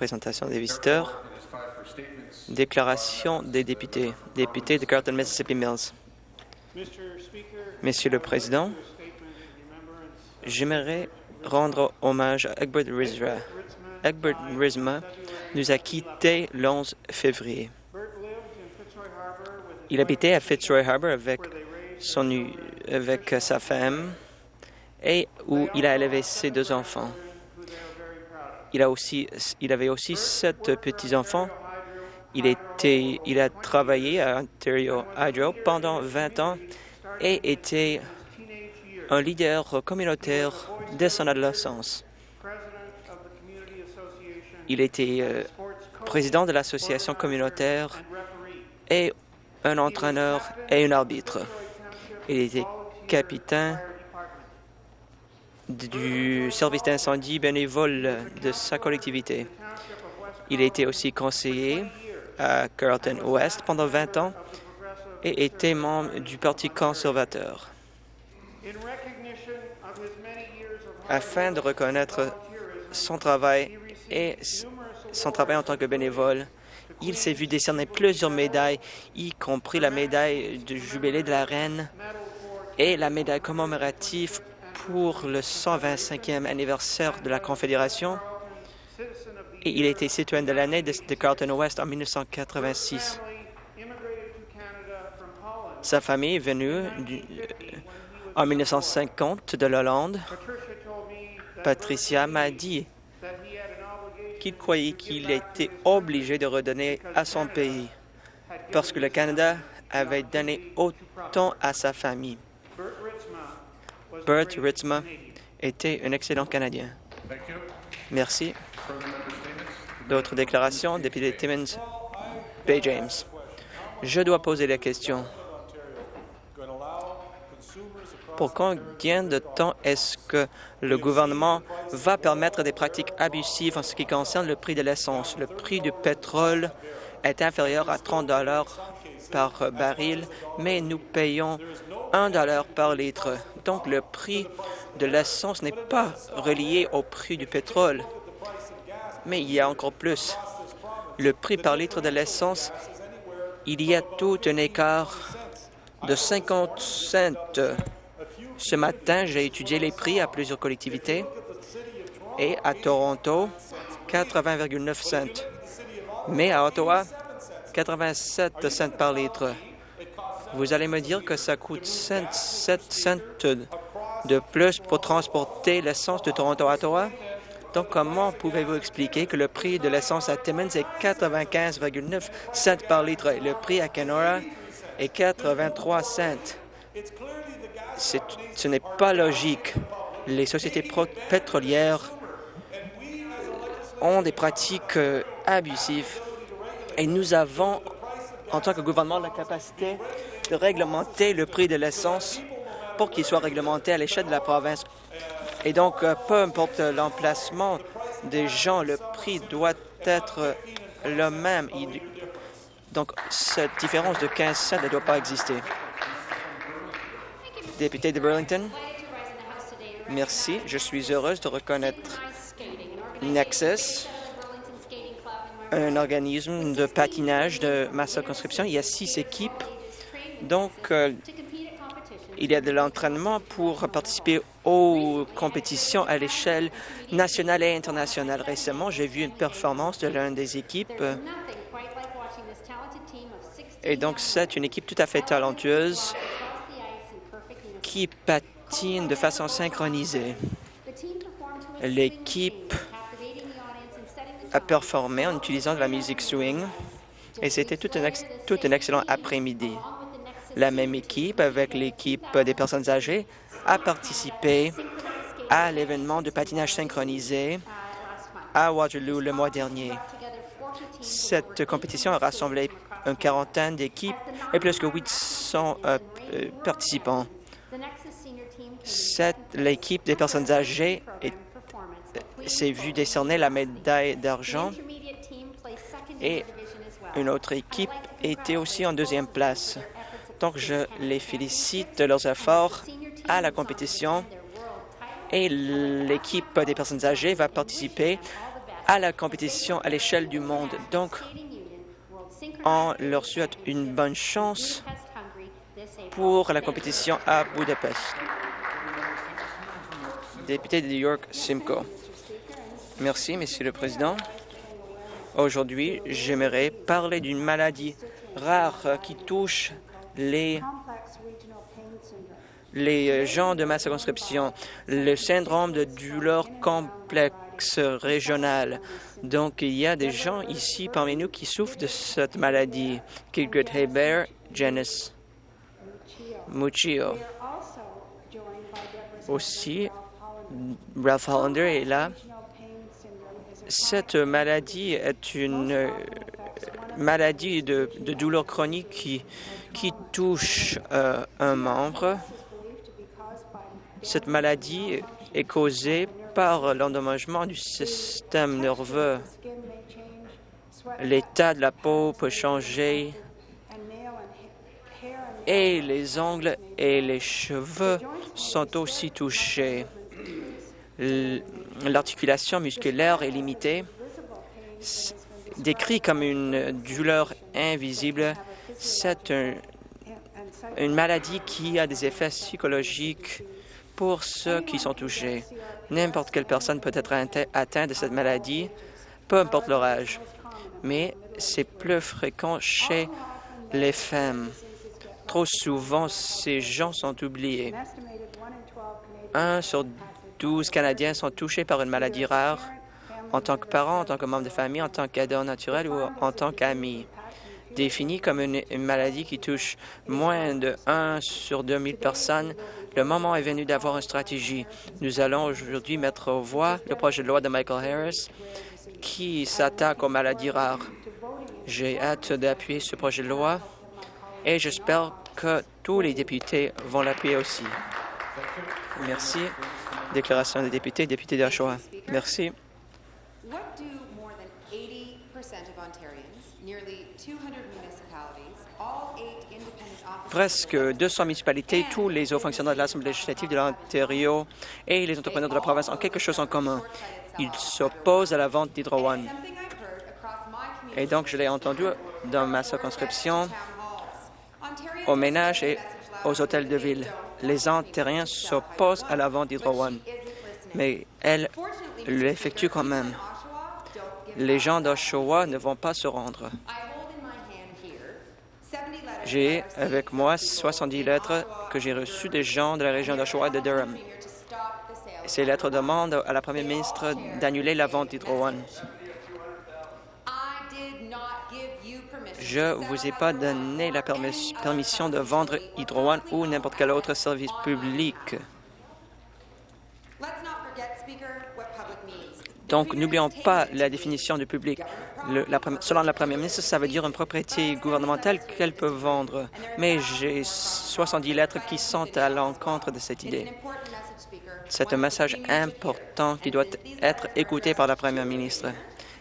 présentation des visiteurs. Déclaration des députés. Député de Carlton, Mississippi Mills. Monsieur le Président, j'aimerais rendre hommage à Egbert Rizra. Egbert Rizma nous a quittés le 11 février. Il habitait à Fitzroy Harbour avec, son, avec sa femme et où il a élevé ses deux enfants. Il, avait aussi sept petits-enfants. Il a travaillé à Ontario Hydro pendant 20 ans et était un leader communautaire dès son adolescence. Il était euh, président de l'association communautaire et un entraîneur et un arbitre. Il était capitaine du service d'incendie bénévole de sa collectivité. Il était aussi conseiller à Carlton Ouest pendant 20 ans et était membre du Parti conservateur. Afin de reconnaître son travail et son travail en tant que bénévole, il s'est vu décerner plusieurs médailles, y compris la médaille du jubilé de la reine et la médaille commémorative pour le 125e anniversaire de la Confédération. Et il a été citoyen de l'année de, Carlton West en 1986. Sa famille est venue du, en 1950 de l'Hollande. Patricia m'a dit qu'il croyait qu'il était obligé de redonner à son pays parce que le Canada avait donné autant à sa famille. Bert Ritzma était un excellent Canadien. Merci. D'autres déclarations? Député Timmins, Bay James. Je dois poser la question. Pour combien de temps est-ce que le gouvernement va permettre des pratiques abusives en ce qui concerne le prix de l'essence? Le prix du pétrole est inférieur à 30 dollars par baril, mais nous payons 1 dollar par litre. Donc, le prix de l'essence n'est pas relié au prix du pétrole. Mais il y a encore plus. Le prix par litre de l'essence, il y a tout un écart de 50 cents ce matin, j'ai étudié les prix à plusieurs collectivités et à Toronto, 80,9 cents. Mais à Ottawa, 87 cents par litre. Vous allez me dire que ça coûte 7 cents de plus pour transporter l'essence de Toronto à Ottawa? Donc, comment pouvez-vous expliquer que le prix de l'essence à Timmins est 95,9 cents par litre et le prix à Kenora est 83 cents? ce n'est pas logique. Les sociétés pétrolières ont des pratiques euh, abusives et nous avons, en tant que gouvernement, la capacité de réglementer le prix de l'essence pour qu'il soit réglementé à l'échelle de la province. Et donc, euh, peu importe l'emplacement des gens, le prix doit être le même. Donc, cette différence de 15 cents ne doit pas exister. Député de Burlington. Merci. Je suis heureuse de reconnaître Nexus, un organisme de patinage de ma circonscription. Il y a six équipes. Donc, euh, il y a de l'entraînement pour participer aux compétitions à l'échelle nationale et internationale. Récemment, j'ai vu une performance de l'une des équipes. Et donc, c'est une équipe tout à fait talentueuse qui patine de façon synchronisée. L'équipe a performé en utilisant de la musique swing et c'était tout un, tout un excellent après-midi. La même équipe, avec l'équipe des personnes âgées, a participé à l'événement de patinage synchronisé à Waterloo le mois dernier. Cette compétition a rassemblé une quarantaine d'équipes et plus que 800 euh, euh, participants l'équipe des personnes âgées s'est vue décerner la médaille d'argent et une autre équipe était aussi en deuxième place. Donc, je les félicite de leurs efforts à la compétition et l'équipe des personnes âgées va participer à la compétition à l'échelle du monde. Donc, on leur souhaite une bonne chance pour la compétition à Budapest. Député de New York, Simcoe. Merci, Monsieur le Président. Aujourd'hui, j'aimerais parler d'une maladie rare qui touche les, les gens de ma circonscription, le syndrome de douleur complexe régional. Donc, il y a des gens ici parmi nous qui souffrent de cette maladie. Kidgrid Hebert, Janice Muccio. Aussi, Ralph Hollander est là. Cette maladie est une maladie de, douleur chronique qui, qui touche euh, un membre. Cette maladie est causée par l'endommagement du système nerveux. L'état de la peau peut changer et les ongles et les cheveux sont aussi touchés. L'articulation musculaire est limitée. Décrit comme une douleur invisible, c'est une maladie qui a des effets psychologiques pour ceux qui sont touchés. N'importe quelle personne peut être atteinte de cette maladie, peu importe leur âge, mais c'est plus fréquent chez les femmes. Trop souvent, ces gens sont oubliés. Un sur douze Canadiens sont touchés par une maladie rare en tant que parents, en tant que membre de famille, en tant qu'aideur naturel ou en tant qu'ami. Définie comme une, maladie qui touche moins de 1 sur 2000 personnes, le moment est venu d'avoir une stratégie. Nous allons aujourd'hui mettre aux voix le projet de loi de Michael Harris qui s'attaque aux maladies rares. J'ai hâte d'appuyer ce projet de loi et j'espère que tous les députés vont l'appuyer aussi. Merci. Déclaration des députés, député d'Oshawa. Merci. Presque 200 municipalités, tous les hauts fonctionnaires de l'Assemblée législative de l'Ontario et les entrepreneurs de la province ont quelque chose en commun. Ils s'opposent à la vente d'Hydro One. Et donc, je l'ai entendu dans ma circonscription aux ménages et aux hôtels de ville. Les Ontariens s'opposent à la vente d'Hydro One, mais elle l'effectue quand même. Les gens d'Oshawa ne vont pas se rendre. J'ai avec moi 70 lettres que j'ai reçues des gens de la région d'Oshawa et de Durham. Ces lettres demandent à la première ministre d'annuler la vente d'Hydro One. Je ne vous ai pas donné la permission de vendre Hydro One ou n'importe quel autre service public. Donc, n'oublions pas la définition du public. selon la première ministre, ça veut dire une propriété gouvernementale qu'elle peut vendre. Mais j'ai 70 lettres qui sont à l'encontre de cette idée. C'est un message important qui doit être écouté par la première ministre.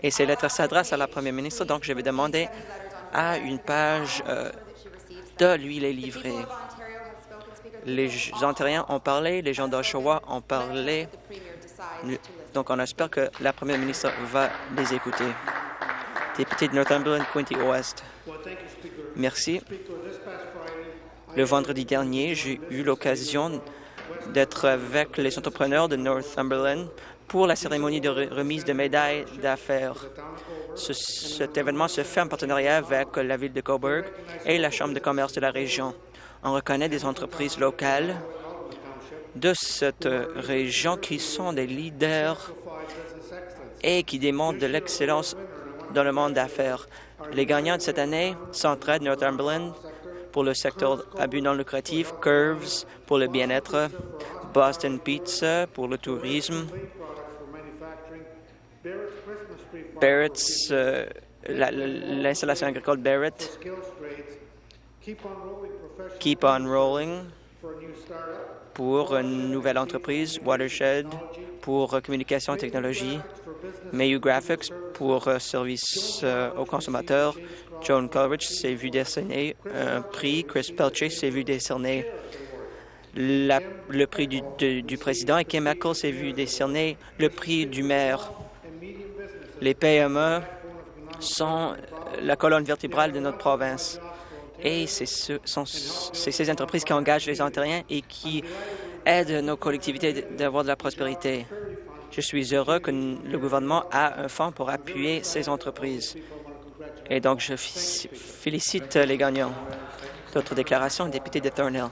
Et ces lettres s'adressent à la première ministre, donc je vais demander à une page euh, de lui les livrer. Les Ontariens ont parlé, les gens d'Oshawa ont parlé, donc on espère que la première ministre va les écouter. Député de Northumberland, Quinty Ouest. Merci. Le vendredi dernier, j'ai eu l'occasion d'être avec les entrepreneurs de Northumberland pour la cérémonie de remise de médailles d'affaires. cet événement se fait en partenariat avec la ville de Coburg et la Chambre de commerce de la région. On reconnaît des entreprises locales de cette région qui sont des leaders et qui démontrent de l'excellence dans le monde d'affaires. Les gagnants de cette année s'entraident Northumberland pour le secteur à but non lucratif, Curves pour le bien-être, Boston Pizza pour le tourisme, Barrett's, euh, l'installation agricole Barrett, Keep on Rolling pour une nouvelle entreprise, Watershed pour communication et technologie, Mayu Graphics pour euh, service euh, aux consommateurs, Joan Coleridge s'est vu décerner un prix, Chris Pelche s'est vu décerner le prix du, du président et Kim Eccles s'est vu décerner le prix du maire. Les PME sont la colonne vertébrale de notre province et c'est ce, ces entreprises qui engagent les Ontariens et qui aident nos collectivités d'avoir de la prospérité. Je suis heureux que le gouvernement a un fonds pour appuyer ces entreprises. Et donc, je félicite les gagnants. D'autres déclarations, député de Thornhill.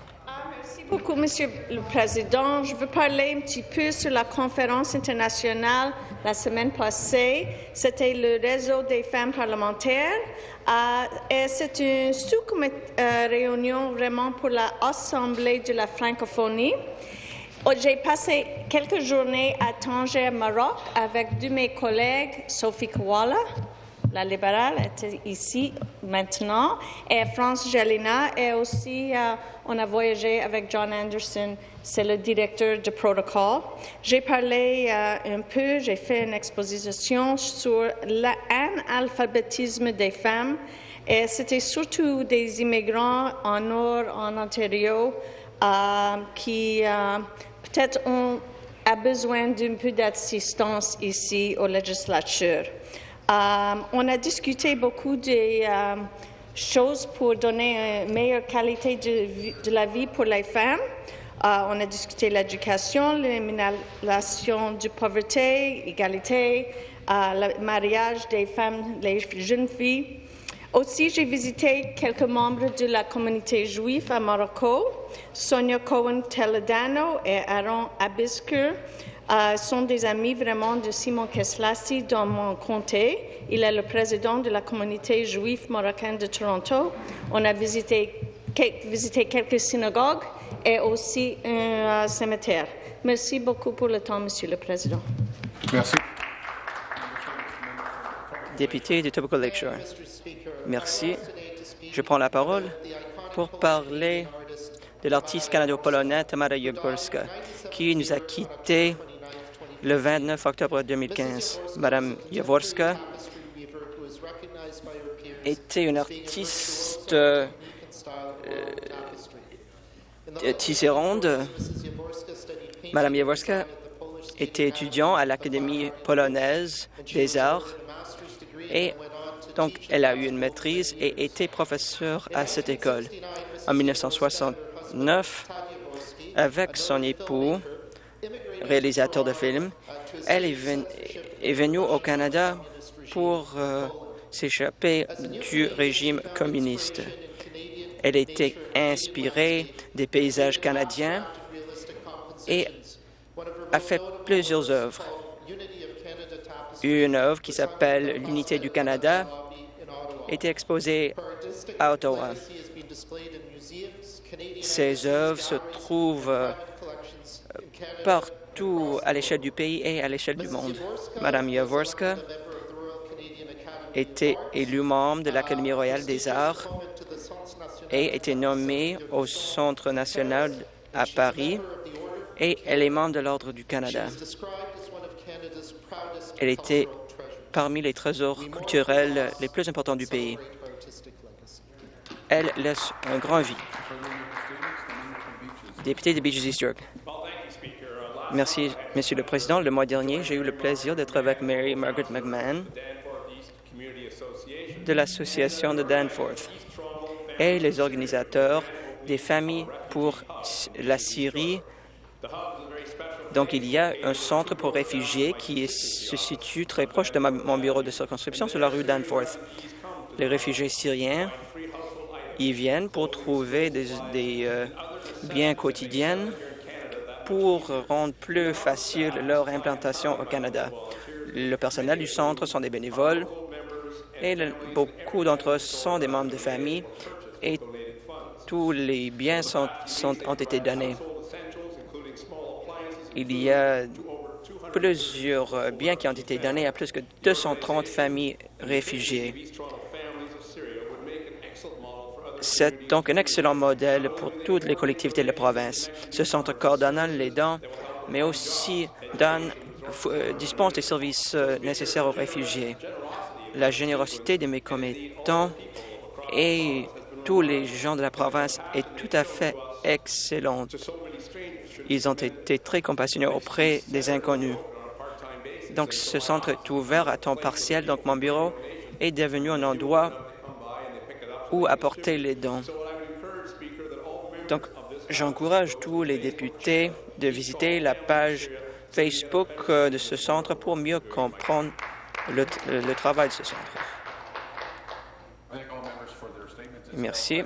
Beaucoup, Monsieur le Président. Je veux parler un petit peu sur la conférence internationale la semaine passée. C'était le réseau des femmes parlementaires. Euh, c'est une sous-réunion vraiment pour l'Assemblée de la francophonie. Oh, j'ai passé quelques journées à Tanger, Maroc, avec deux de mes collègues, Sophie Kowala, la libérale, était ici maintenant, et France Jalina, et aussi euh, on a voyagé avec John Anderson, c'est le directeur du protocole. J'ai parlé euh, un peu, j'ai fait une exposition sur l'analphabétisme des femmes, et c'était surtout des immigrants en Nord, en Ontario, euh, qui peut-être on a besoin d'un peu d'assistance ici aux législatures. Euh, on a discuté beaucoup de euh, choses pour donner une meilleure qualité de, la vie pour les femmes. Euh, on a discuté l'éducation, l'élimination de pauvreté, l'égalité, le mariage des femmes, les jeunes filles. Aussi, j'ai visité quelques membres de la communauté juive à Morocco. Sonia Cohen-Teledano et Aaron Abisker euh, sont des amis vraiment de Simon Keslassi dans mon comté. Il est le président de la communauté juive marocaine de Toronto. On a visité, visité quelques synagogues et aussi un euh, cimetière. Merci beaucoup pour le temps, Monsieur le Président. Merci. Député de Tobacco Lakeshore. Merci. Je prends la parole pour parler de l'artiste canado-polonais Tamara Jogorska, qui nous a quittés le 29 octobre 2015. Madame Jaworska était une artiste euh, tisserande. Madame Jaworska était étudiante à l'Académie polonaise des arts et donc elle a eu une maîtrise et était professeure à cette école. En 1969, avec son époux, réalisateur de films, elle est, venue au Canada pour euh, s'échapper du régime communiste. Elle était inspirée des paysages canadiens et a fait plusieurs œuvres une œuvre qui s'appelle L'unité du Canada était exposée à Ottawa. Ces œuvres se trouvent euh, à l'échelle du pays et à l'échelle du monde. Madame Jaworska était élue membre de l'Académie royale des arts et était nommée au Centre national à Paris et elle est membre de l'Ordre du Canada. Elle était parmi les trésors culturels les plus importants du pays. Elle laisse un grand vie. Député de Beaches East York. Merci, Monsieur le Président. Le mois dernier, j'ai eu le plaisir d'être avec Mary Margaret McMahon de l'Association de Danforth et les organisateurs des familles pour la Syrie donc, il y a un centre pour réfugiés qui se situe très proche de mon bureau de circonscription sur la rue Danforth. Les réfugiés syriens y viennent pour trouver des, euh, biens quotidiens pour rendre plus facile leur implantation au Canada. Le personnel du centre sont des bénévoles et beaucoup d'entre eux sont des membres de famille et tous les biens ont été donnés. Il y a plusieurs biens qui ont été donnés à plus que 230 familles réfugiées. C'est donc un excellent modèle pour toutes les collectivités de la province. Ce centre coordonnant les dons, mais aussi donne, euh, dispense des services euh, nécessaires aux réfugiés. La générosité de mes commettants et tous les gens de la province est tout à fait excellente. Ils ont été très compassionnés auprès des inconnus. Donc, ce centre est ouvert à temps partiel. Donc, mon bureau est devenu un endroit où apporter les dons. Donc, j'encourage tous les députés de visiter la page Facebook euh, de ce centre pour mieux comprendre le, le travail de ce centre. Merci.